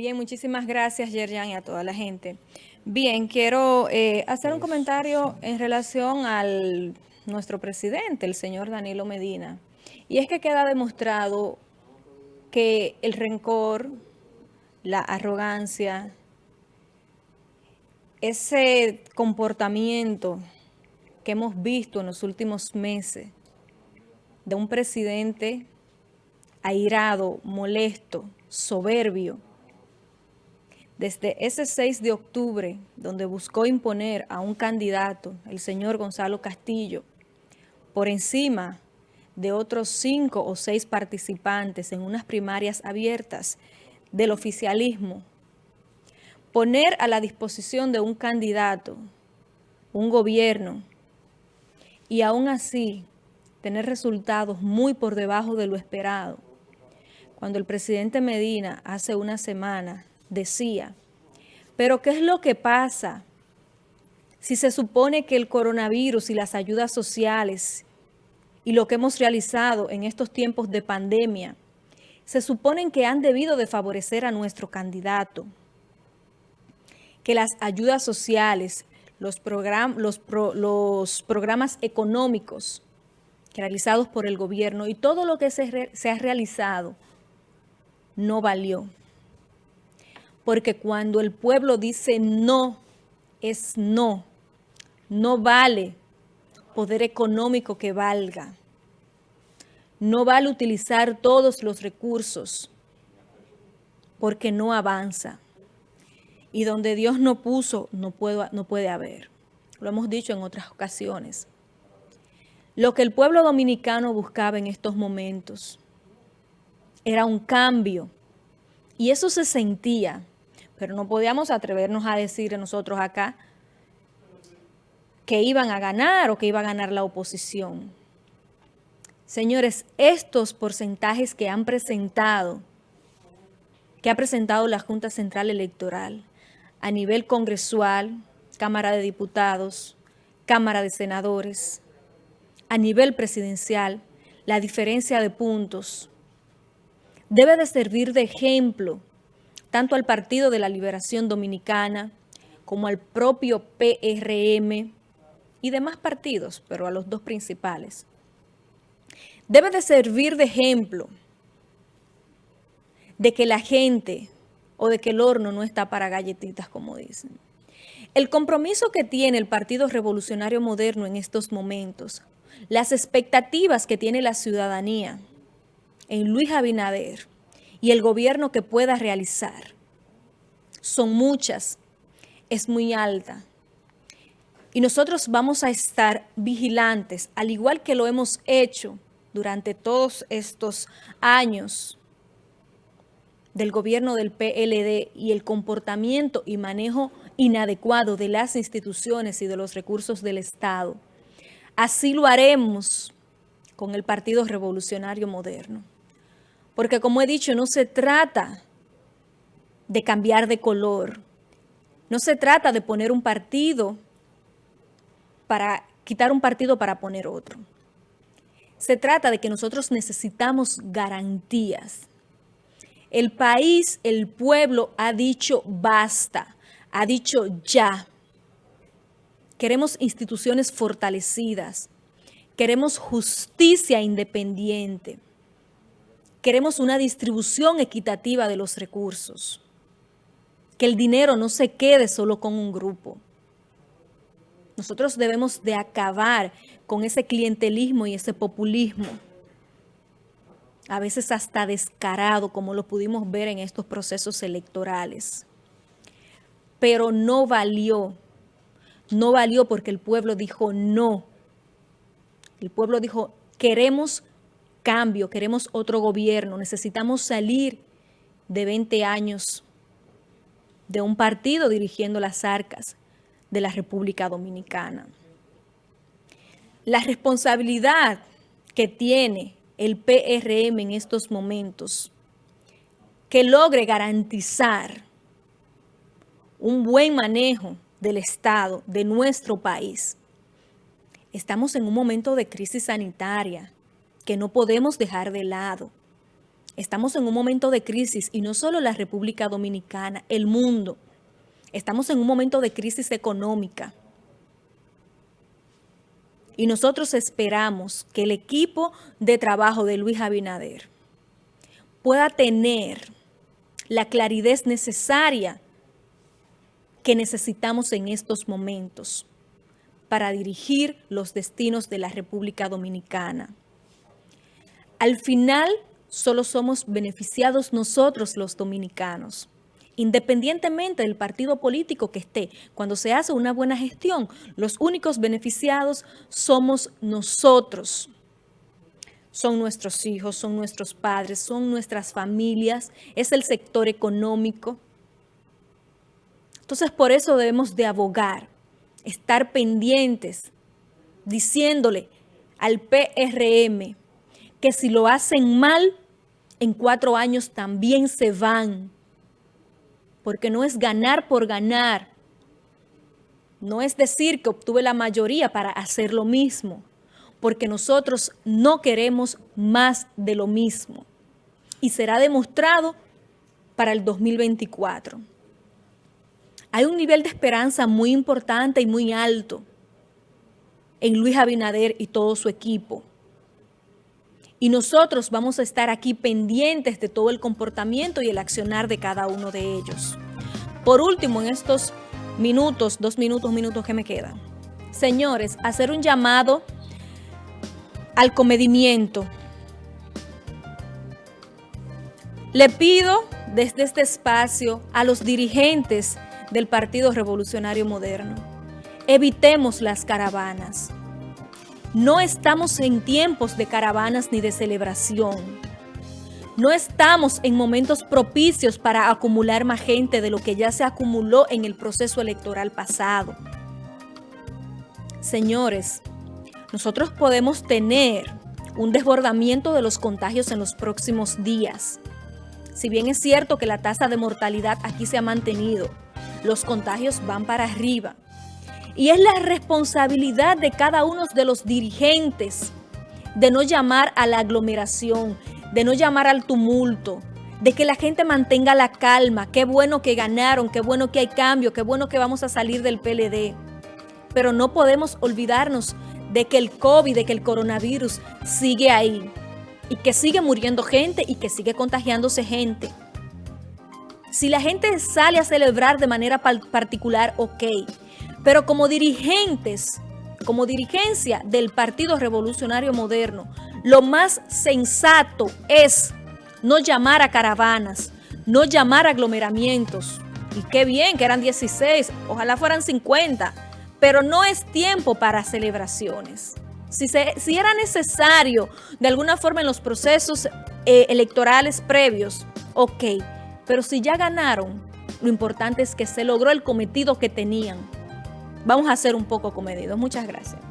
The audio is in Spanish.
Bien, muchísimas gracias, Yerjan, y a toda la gente. Bien, quiero eh, hacer un comentario en relación al nuestro presidente, el señor Danilo Medina. Y es que queda demostrado que el rencor, la arrogancia, ese comportamiento que hemos visto en los últimos meses de un presidente airado, molesto, soberbio, desde ese 6 de octubre, donde buscó imponer a un candidato, el señor Gonzalo Castillo, por encima de otros cinco o seis participantes en unas primarias abiertas del oficialismo, poner a la disposición de un candidato, un gobierno, y aún así tener resultados muy por debajo de lo esperado. Cuando el presidente Medina hace una semana decía, pero ¿qué es lo que pasa si se supone que el coronavirus y las ayudas sociales y lo que hemos realizado en estos tiempos de pandemia se suponen que han debido de favorecer a nuestro candidato? Que las ayudas sociales, los, programas económicos realizados por el gobierno y todo lo que se ha realizado no valió porque cuando el pueblo dice no, es no. No vale poder económico que valga. No vale utilizar todos los recursos porque no avanza. Y donde Dios no puso, no, puedo, no puede haber. Lo hemos dicho en otras ocasiones. Lo que el pueblo dominicano buscaba en estos momentos era un cambio. Y eso se sentía pero no podíamos atrevernos a decir nosotros acá que iban a ganar o que iba a ganar la oposición. Señores, estos porcentajes que han presentado, que ha presentado la Junta Central Electoral a nivel congresual, Cámara de Diputados, Cámara de Senadores, a nivel presidencial, la diferencia de puntos debe de servir de ejemplo tanto al Partido de la Liberación Dominicana como al propio PRM y demás partidos, pero a los dos principales. Debe de servir de ejemplo de que la gente o de que el horno no está para galletitas, como dicen. El compromiso que tiene el Partido Revolucionario Moderno en estos momentos, las expectativas que tiene la ciudadanía en Luis Abinader, y el gobierno que pueda realizar. Son muchas, es muy alta. Y nosotros vamos a estar vigilantes, al igual que lo hemos hecho durante todos estos años del gobierno del PLD y el comportamiento y manejo inadecuado de las instituciones y de los recursos del Estado. Así lo haremos con el Partido Revolucionario Moderno. Porque como he dicho, no se trata de cambiar de color. No se trata de poner un partido para quitar un partido para poner otro. Se trata de que nosotros necesitamos garantías. El país, el pueblo ha dicho basta, ha dicho ya. Queremos instituciones fortalecidas. Queremos justicia independiente. Queremos una distribución equitativa de los recursos. Que el dinero no se quede solo con un grupo. Nosotros debemos de acabar con ese clientelismo y ese populismo. A veces hasta descarado, como lo pudimos ver en estos procesos electorales. Pero no valió. No valió porque el pueblo dijo no. El pueblo dijo, queremos cambio, queremos otro gobierno, necesitamos salir de 20 años de un partido dirigiendo las arcas de la República Dominicana. La responsabilidad que tiene el PRM en estos momentos, que logre garantizar un buen manejo del Estado, de nuestro país. Estamos en un momento de crisis sanitaria, que no podemos dejar de lado. Estamos en un momento de crisis y no solo la República Dominicana, el mundo. Estamos en un momento de crisis económica. Y nosotros esperamos que el equipo de trabajo de Luis Abinader pueda tener la claridad necesaria que necesitamos en estos momentos para dirigir los destinos de la República Dominicana. Al final, solo somos beneficiados nosotros los dominicanos. Independientemente del partido político que esté, cuando se hace una buena gestión, los únicos beneficiados somos nosotros. Son nuestros hijos, son nuestros padres, son nuestras familias, es el sector económico. Entonces, por eso debemos de abogar, estar pendientes, diciéndole al PRM que si lo hacen mal, en cuatro años también se van. Porque no es ganar por ganar. No es decir que obtuve la mayoría para hacer lo mismo. Porque nosotros no queremos más de lo mismo. Y será demostrado para el 2024. Hay un nivel de esperanza muy importante y muy alto en Luis Abinader y todo su equipo. Y nosotros vamos a estar aquí pendientes de todo el comportamiento y el accionar de cada uno de ellos. Por último, en estos minutos, dos minutos, minutos que me quedan, señores, hacer un llamado al comedimiento. Le pido desde este espacio a los dirigentes del Partido Revolucionario Moderno, evitemos las caravanas. No estamos en tiempos de caravanas ni de celebración. No estamos en momentos propicios para acumular más gente de lo que ya se acumuló en el proceso electoral pasado. Señores, nosotros podemos tener un desbordamiento de los contagios en los próximos días. Si bien es cierto que la tasa de mortalidad aquí se ha mantenido, los contagios van para arriba. Y es la responsabilidad de cada uno de los dirigentes de no llamar a la aglomeración, de no llamar al tumulto, de que la gente mantenga la calma. Qué bueno que ganaron, qué bueno que hay cambio, qué bueno que vamos a salir del PLD. Pero no podemos olvidarnos de que el COVID, de que el coronavirus sigue ahí y que sigue muriendo gente y que sigue contagiándose gente. Si la gente sale a celebrar de manera particular, ok. Pero como dirigentes, como dirigencia del Partido Revolucionario Moderno, lo más sensato es no llamar a caravanas, no llamar a aglomeramientos. Y qué bien que eran 16, ojalá fueran 50, pero no es tiempo para celebraciones. Si, si era necesario de alguna forma en los procesos eh, electorales previos, ok, pero si ya ganaron, lo importante es que se logró el cometido que tenían. Vamos a ser un poco comedidos. Muchas gracias.